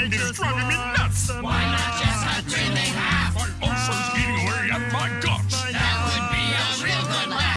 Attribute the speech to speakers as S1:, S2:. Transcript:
S1: mind is driving me nuts.